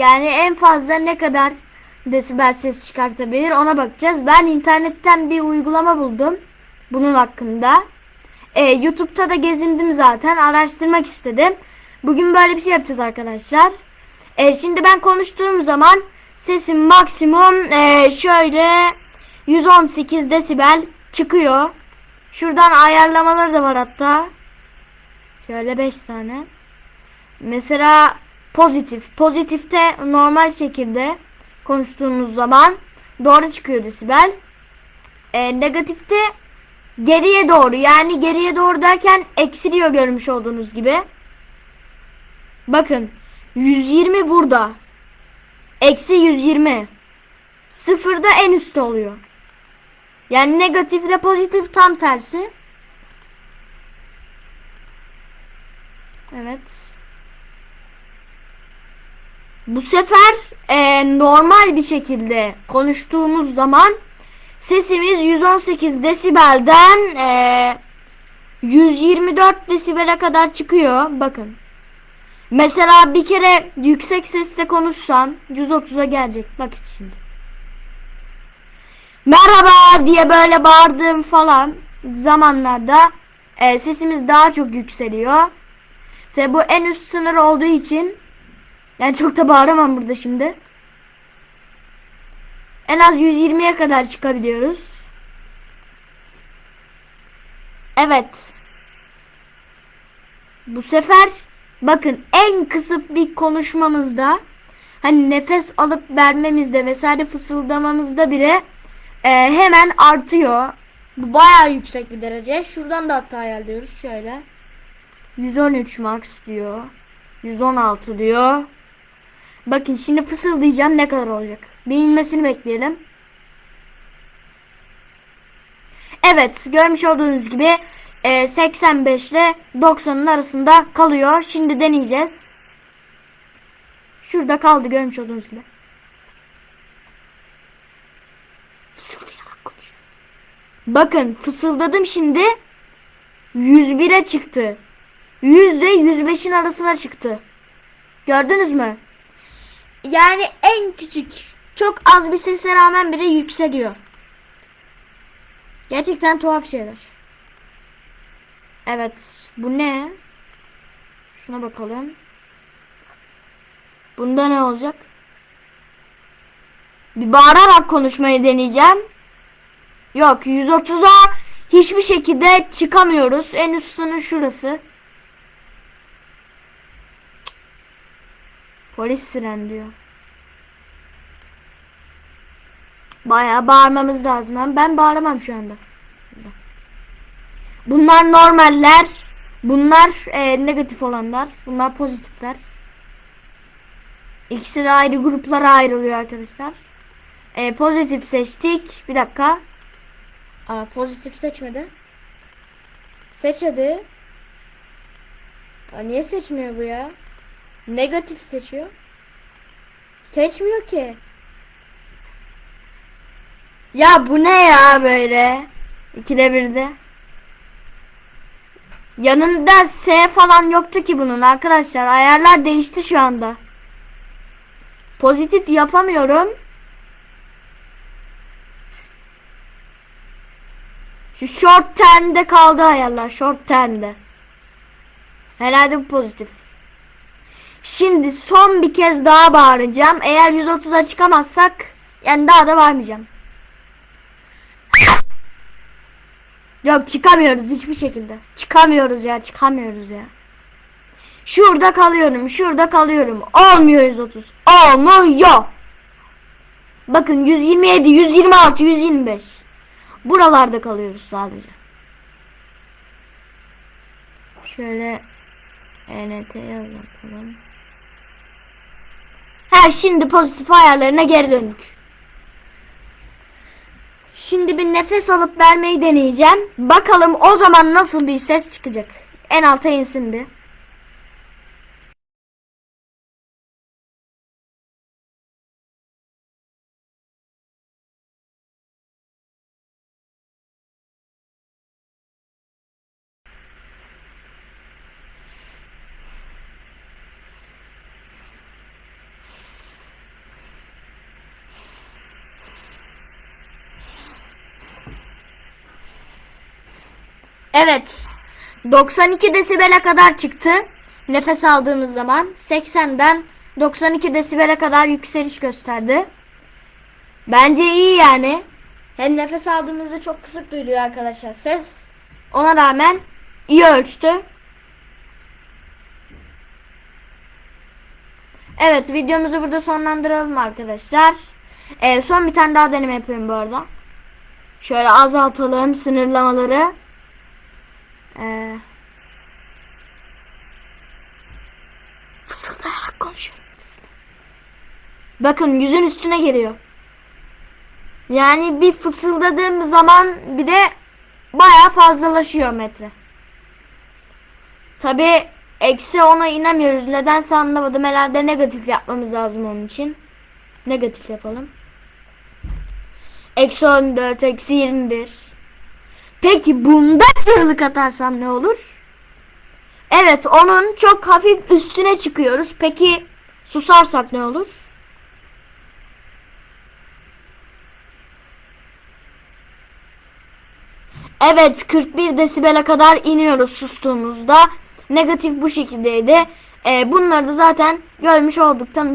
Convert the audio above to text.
Yani en fazla ne kadar desibel ses çıkartabilir ona bakacağız. Ben internetten bir uygulama buldum bunun hakkında. Ee, YouTube'da da gezindim zaten araştırmak istedim. Bugün böyle bir şey yapacağız arkadaşlar. Ee, şimdi ben konuştuğum zaman sesim maksimum ee, şöyle 118 desibel çıkıyor. Şuradan ayarlamaları da var hatta. Şöyle 5 tane. Mesela pozitif. Pozitifte normal şekilde konuştuğumuz zaman doğru çıkıyor desibel. Ee, negatifte geriye doğru yani geriye doğru derken eksiliyor görmüş olduğunuz gibi. Bakın 120 burada. Eksi 120. Sıfırda en üstte oluyor. Yani negatif ile pozitif tam tersi. Evet. Bu sefer e, normal bir şekilde konuştuğumuz zaman sesimiz 118 desibelden e, 124 desibele kadar çıkıyor. Bakın. Mesela bir kere yüksek sesle konuşsam 130'a gelecek. Bak şimdi. Merhaba diye böyle bağırdığım falan zamanlarda e, sesimiz daha çok yükseliyor. Tabi bu en üst sınır olduğu için yani çok da bağıramam burada şimdi. En az 120'ye kadar çıkabiliyoruz. Evet. Bu sefer bakın en kısık bir konuşmamızda hani nefes alıp vermemizde vesaire fısıldamamızda bile e, hemen artıyor. Bu bayağı yüksek bir derece. Şuradan da hatta ayarlıyoruz şöyle. 113 max diyor. 116 diyor. Bakın şimdi fısıldayacağım ne kadar olacak. Bir inmesini bekleyelim. Evet görmüş olduğunuz gibi e, 85 ile 90'ın arasında kalıyor. Şimdi deneyeceğiz. Şurada kaldı görmüş olduğunuz gibi. Bakın fısıldadım şimdi 101'e çıktı. 100 ile 105'in arasına çıktı. Gördünüz mü? Yani en küçük çok az bir sese rağmen bile yükseliyor. Gerçekten tuhaf şeyler. Evet. Bu ne? Şuna bakalım. Bunda ne olacak? Bir bağırarak konuşmayı deneyeceğim. Yok 130'a hiçbir şekilde çıkamıyoruz. En üst sınır şurası. Polis siren diyor. Bayağı bağırmamız lazım. Ben, ben bağıramam şu anda. Bunlar normaller. Bunlar e, negatif olanlar. Bunlar pozitifler. İkisi de ayrı gruplara ayrılıyor arkadaşlar. E, pozitif seçtik. Bir dakika. Aa, pozitif seçmedi. Seç hadi. Aa, niye seçmiyor bu ya? Negatif seçiyor. Seçmiyor ki. Ya bu ne ya böyle? İkide birde. Yanında S falan yoktu ki bunun arkadaşlar. Ayarlar değişti şu anda. Pozitif yapamıyorum. Şu short term'de kaldı ayarlar. Short term'de. Herhalde bu pozitif. Şimdi son bir kez daha bağıracağım. Eğer 130'a çıkamazsak yani daha da bağırmayacağım. Yok çıkamıyoruz hiçbir şekilde. Çıkamıyoruz ya çıkamıyoruz ya. Şurada kalıyorum şurada kalıyorum. Olmuyor 130. Olmuyor. Bakın 127, 126, 125. Buralarda kalıyoruz sadece. Şöyle ENT yazalım. Ha şimdi pozitif ayarlarına geri döndük. Şimdi bir nefes alıp vermeyi deneyeceğim. Bakalım o zaman nasıl bir ses çıkacak. En alta insin bir. Evet. 92 desibele kadar çıktı. Nefes aldığımız zaman 80'den 92 desibele kadar yükseliş gösterdi. Bence iyi yani. Hem nefes aldığımızda çok kısık duyuluyor arkadaşlar ses. Ona rağmen iyi ölçtü. Evet videomuzu burada sonlandıralım arkadaşlar. Ee, son bir tane daha deneme yapıyorum bu arada. Şöyle azaltalım sınırlamaları. Ee, fısıldayarak konuşuyorum. Bakın yüzün üstüne geliyor. Yani bir fısıldadığım zaman bir de bayağı fazlalaşıyor metre. Tabi eksi ona inemiyoruz. Nedense anlamadım. Herhalde negatif yapmamız lazım onun için. Negatif yapalım. Eksi 14, eksi 21. Peki bunda çığlık atarsam ne olur? Evet onun çok hafif üstüne çıkıyoruz. Peki susarsak ne olur? Evet 41 desibele kadar iniyoruz sustuğumuzda. Negatif bu şekildeydi. Ee, bunları da zaten görmüş olduk. Tanı